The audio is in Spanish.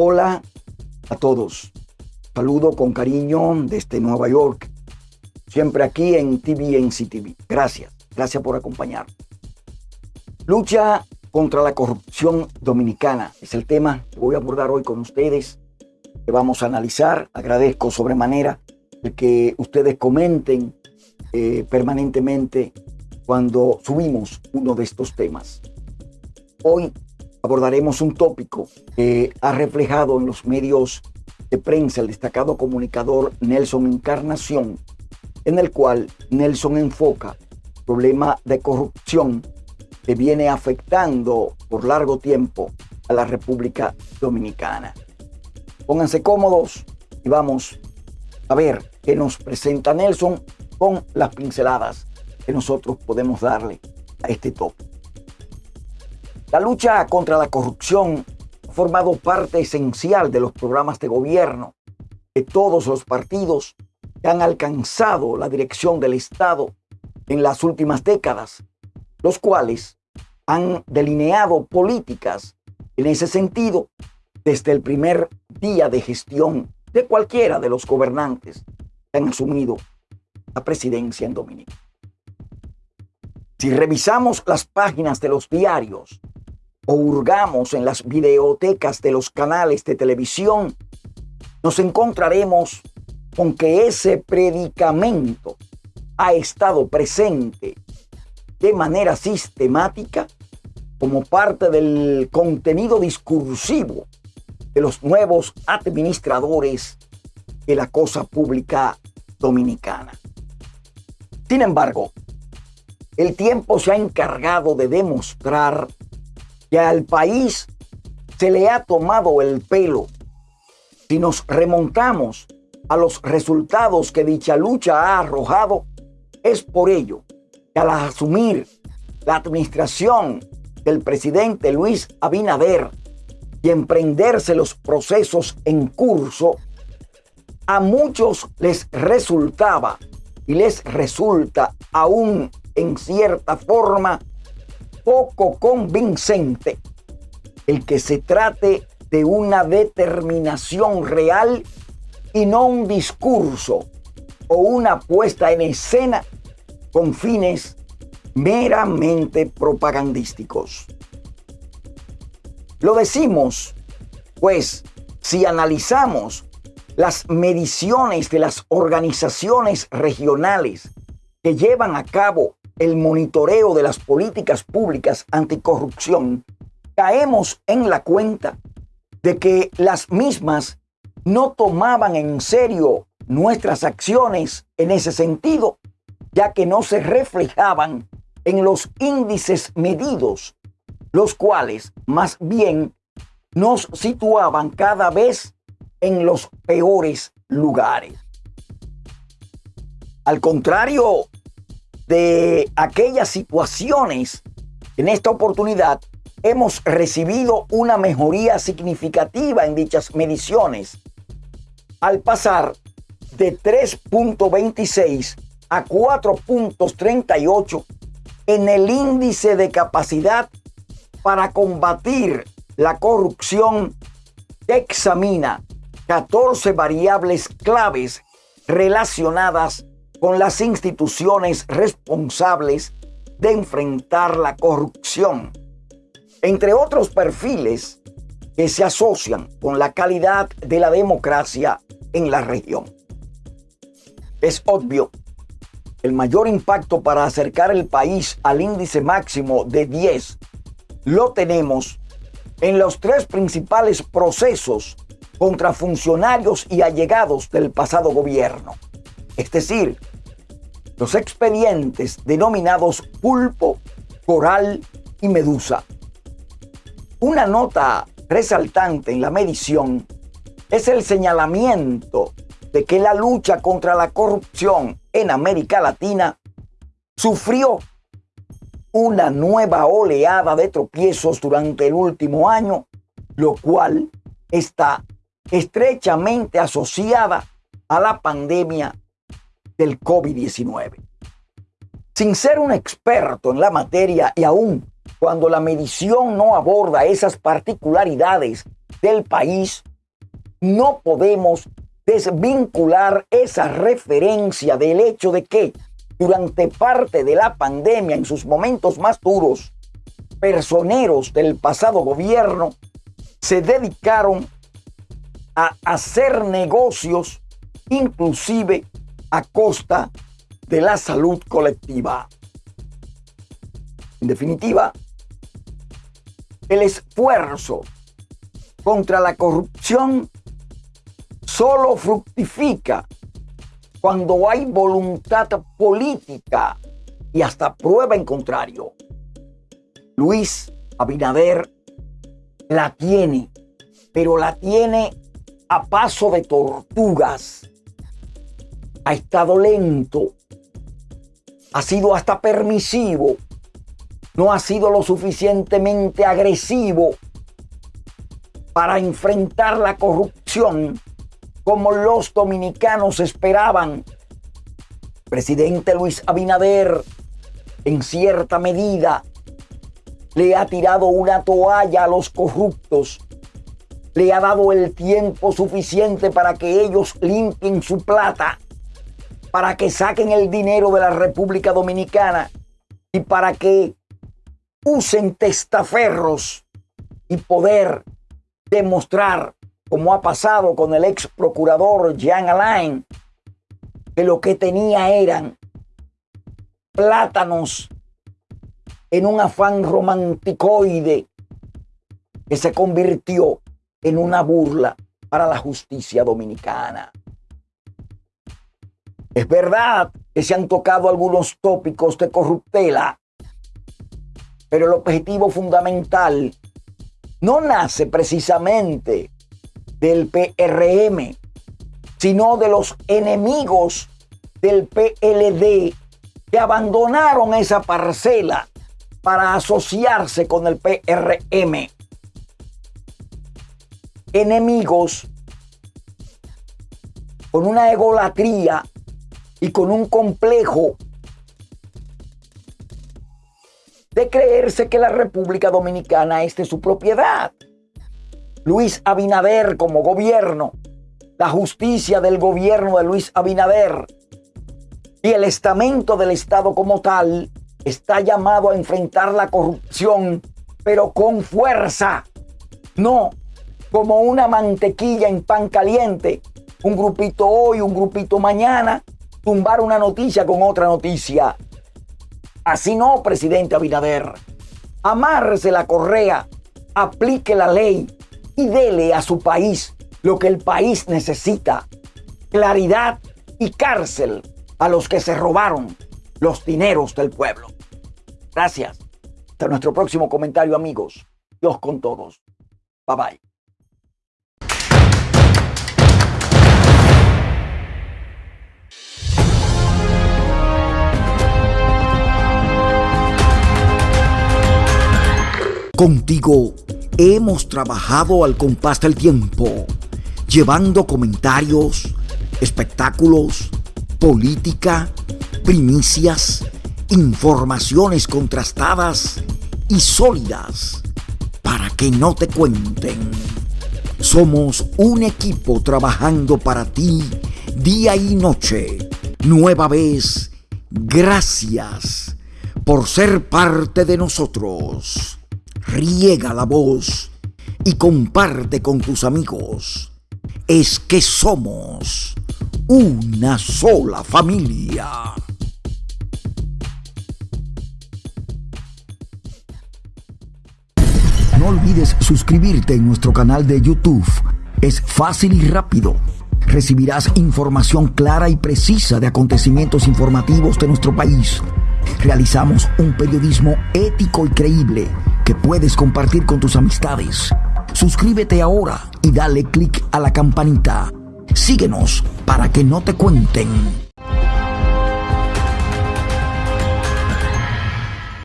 Hola a todos. Saludo con cariño desde Nueva York. Siempre aquí en TVNC TV. Gracias. Gracias por acompañar. Lucha contra la corrupción dominicana es el tema que voy a abordar hoy con ustedes. Que vamos a analizar. Agradezco sobremanera el que ustedes comenten eh, permanentemente cuando subimos uno de estos temas. Hoy abordaremos un tópico que ha reflejado en los medios de prensa el destacado comunicador Nelson Encarnación, en el cual Nelson enfoca el problema de corrupción que viene afectando por largo tiempo a la República Dominicana. Pónganse cómodos y vamos a ver qué nos presenta Nelson con las pinceladas que nosotros podemos darle a este tópico. La lucha contra la corrupción ha formado parte esencial de los programas de gobierno de todos los partidos que han alcanzado la dirección del Estado en las últimas décadas, los cuales han delineado políticas en ese sentido desde el primer día de gestión de cualquiera de los gobernantes que han asumido la presidencia en Dominica. Si revisamos las páginas de los diarios o hurgamos en las videotecas de los canales de televisión, nos encontraremos con que ese predicamento ha estado presente de manera sistemática como parte del contenido discursivo de los nuevos administradores de la cosa pública dominicana. Sin embargo, el tiempo se ha encargado de demostrar que al país se le ha tomado el pelo. Si nos remontamos a los resultados que dicha lucha ha arrojado, es por ello que al asumir la administración del presidente Luis Abinader y emprenderse los procesos en curso, a muchos les resultaba y les resulta aún en cierta forma poco convincente el que se trate de una determinación real y no un discurso o una puesta en escena con fines meramente propagandísticos. Lo decimos, pues, si analizamos las mediciones de las organizaciones regionales que llevan a cabo el monitoreo de las políticas públicas anticorrupción, caemos en la cuenta de que las mismas no tomaban en serio nuestras acciones en ese sentido, ya que no se reflejaban en los índices medidos, los cuales más bien nos situaban cada vez en los peores lugares. Al contrario de aquellas situaciones, en esta oportunidad hemos recibido una mejoría significativa en dichas mediciones, al pasar de 3.26 a 4.38 en el índice de capacidad para combatir la corrupción examina 14 variables claves relacionadas con las instituciones responsables de enfrentar la corrupción, entre otros perfiles que se asocian con la calidad de la democracia en la región. Es obvio, el mayor impacto para acercar el país al índice máximo de 10 lo tenemos en los tres principales procesos contra funcionarios y allegados del pasado gobierno es decir, los expedientes denominados pulpo, coral y medusa. Una nota resaltante en la medición es el señalamiento de que la lucha contra la corrupción en América Latina sufrió una nueva oleada de tropiezos durante el último año, lo cual está estrechamente asociada a la pandemia del COVID-19. Sin ser un experto en la materia y aún cuando la medición no aborda esas particularidades del país, no podemos desvincular esa referencia del hecho de que durante parte de la pandemia, en sus momentos más duros, personeros del pasado gobierno se dedicaron a hacer negocios, inclusive a costa de la salud colectiva. En definitiva, el esfuerzo contra la corrupción solo fructifica cuando hay voluntad política y hasta prueba en contrario. Luis Abinader la tiene, pero la tiene a paso de tortugas. Ha estado lento, ha sido hasta permisivo, no ha sido lo suficientemente agresivo para enfrentar la corrupción como los dominicanos esperaban. Presidente Luis Abinader, en cierta medida, le ha tirado una toalla a los corruptos, le ha dado el tiempo suficiente para que ellos limpien su plata, para que saquen el dinero de la República Dominicana y para que usen testaferros y poder demostrar, como ha pasado con el ex procurador Jean Alain, que lo que tenía eran plátanos en un afán romanticoide que se convirtió en una burla para la justicia dominicana. Es verdad que se han tocado algunos tópicos de corruptela, pero el objetivo fundamental no nace precisamente del PRM, sino de los enemigos del PLD que abandonaron esa parcela para asociarse con el PRM. Enemigos con una egolatría y con un complejo de creerse que la República Dominicana es de su propiedad. Luis Abinader como gobierno, la justicia del gobierno de Luis Abinader y el estamento del Estado como tal está llamado a enfrentar la corrupción, pero con fuerza, no como una mantequilla en pan caliente, un grupito hoy, un grupito mañana, tumbar una noticia con otra noticia. Así no, presidente Abinader. Amárrese la correa, aplique la ley y dele a su país lo que el país necesita. Claridad y cárcel a los que se robaron los dineros del pueblo. Gracias. Hasta nuestro próximo comentario, amigos. Dios con todos. Bye bye. Contigo hemos trabajado al compás del tiempo, llevando comentarios, espectáculos, política, primicias, informaciones contrastadas y sólidas para que no te cuenten. Somos un equipo trabajando para ti día y noche. Nueva vez, gracias por ser parte de nosotros. Riega la voz y comparte con tus amigos. Es que somos una sola familia. No olvides suscribirte en nuestro canal de YouTube. Es fácil y rápido. Recibirás información clara y precisa de acontecimientos informativos de nuestro país. Realizamos un periodismo ético y creíble que puedes compartir con tus amistades. Suscríbete ahora y dale clic a la campanita. Síguenos para que no te cuenten.